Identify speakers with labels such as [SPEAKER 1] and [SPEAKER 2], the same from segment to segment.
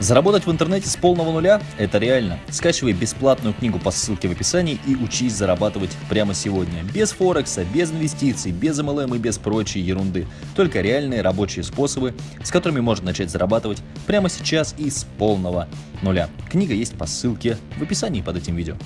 [SPEAKER 1] Заработать в интернете с полного нуля – это реально. Скачивай бесплатную книгу по ссылке в описании и учись зарабатывать прямо сегодня. Без Форекса, без инвестиций, без MLM и без прочей ерунды. Только реальные рабочие способы, с которыми можно начать зарабатывать прямо сейчас и с полного нуля. Книга есть по ссылке в описании под этим видео.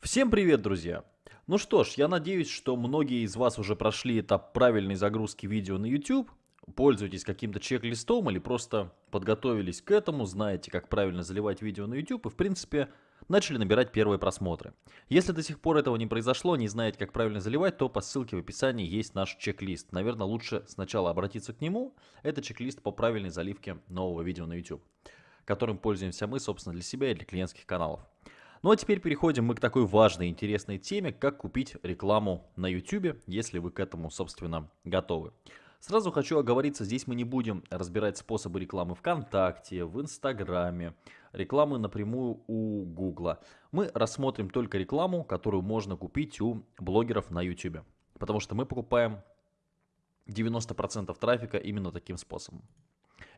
[SPEAKER 2] Всем привет, друзья! Ну что ж, я надеюсь, что многие из вас уже прошли этап правильной загрузки видео на YouTube пользуетесь каким-то чек-листом или просто подготовились к этому, знаете, как правильно заливать видео на YouTube и, в принципе, начали набирать первые просмотры. Если до сих пор этого не произошло, не знаете, как правильно заливать, то по ссылке в описании есть наш чек-лист. Наверное, лучше сначала обратиться к нему. Это чек-лист по правильной заливке нового видео на YouTube, которым пользуемся мы, собственно, для себя и для клиентских каналов. Ну а теперь переходим мы к такой важной, интересной теме, как купить рекламу на YouTube, если вы к этому, собственно, готовы. Сразу хочу оговориться, здесь мы не будем разбирать способы рекламы ВКонтакте, в Инстаграме, рекламы напрямую у Гугла. Мы рассмотрим только рекламу, которую можно купить у блогеров на YouTube. Потому что мы покупаем 90% трафика именно таким способом.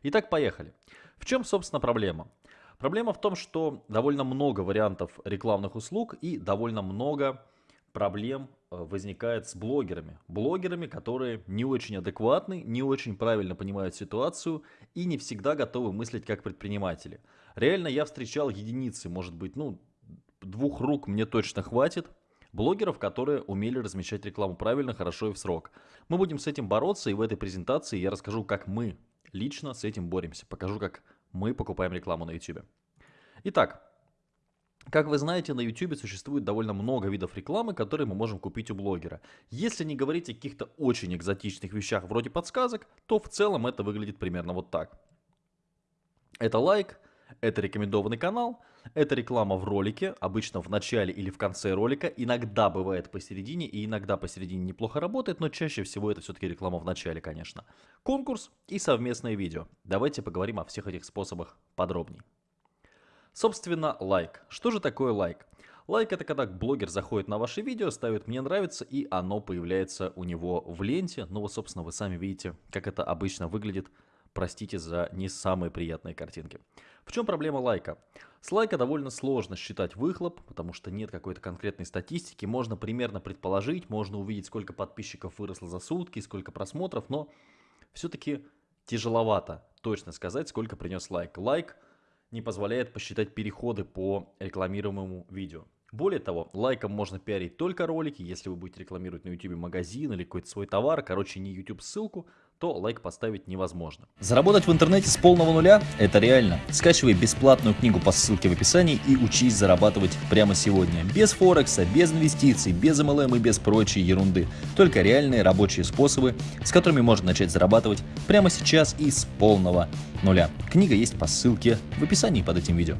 [SPEAKER 2] Итак, поехали. В чем, собственно, проблема? Проблема в том, что довольно много вариантов рекламных услуг и довольно много проблем возникает с блогерами. Блогерами, которые не очень адекватны, не очень правильно понимают ситуацию и не всегда готовы мыслить как предприниматели. Реально я встречал единицы, может быть, ну, двух рук мне точно хватит, блогеров, которые умели размещать рекламу правильно, хорошо и в срок. Мы будем с этим бороться, и в этой презентации я расскажу, как мы лично с этим боремся. Покажу, как мы покупаем рекламу на YouTube. Итак, как вы знаете, на YouTube существует довольно много видов рекламы, которые мы можем купить у блогера. Если не говорить о каких-то очень экзотичных вещах вроде подсказок, то в целом это выглядит примерно вот так. Это лайк, это рекомендованный канал, это реклама в ролике, обычно в начале или в конце ролика, иногда бывает посередине и иногда посередине неплохо работает, но чаще всего это все-таки реклама в начале, конечно. Конкурс и совместное видео. Давайте поговорим о всех этих способах подробнее. Собственно, лайк. Что же такое лайк? Лайк это когда блогер заходит на ваше видео, ставит «мне нравится» и оно появляется у него в ленте. Ну вот, собственно, вы сами видите, как это обычно выглядит. Простите за не самые приятные картинки. В чем проблема лайка? С лайка довольно сложно считать выхлоп, потому что нет какой-то конкретной статистики. Можно примерно предположить, можно увидеть, сколько подписчиков выросло за сутки, сколько просмотров, но все-таки тяжеловато точно сказать, сколько принес лайк. Лайк – не позволяет посчитать переходы по рекламируемому видео. Более того, лайком можно пиарить только ролики, если вы будете рекламировать на YouTube магазин или какой-то свой товар, короче не YouTube ссылку, то лайк поставить невозможно.
[SPEAKER 1] Заработать в интернете с полного нуля – это реально. Скачивай бесплатную книгу по ссылке в описании и учись зарабатывать прямо сегодня. Без Форекса, без инвестиций, без MLM и без прочей ерунды. Только реальные рабочие способы, с которыми можно начать зарабатывать прямо сейчас и с полного нуля. Книга есть по ссылке в описании под этим видео.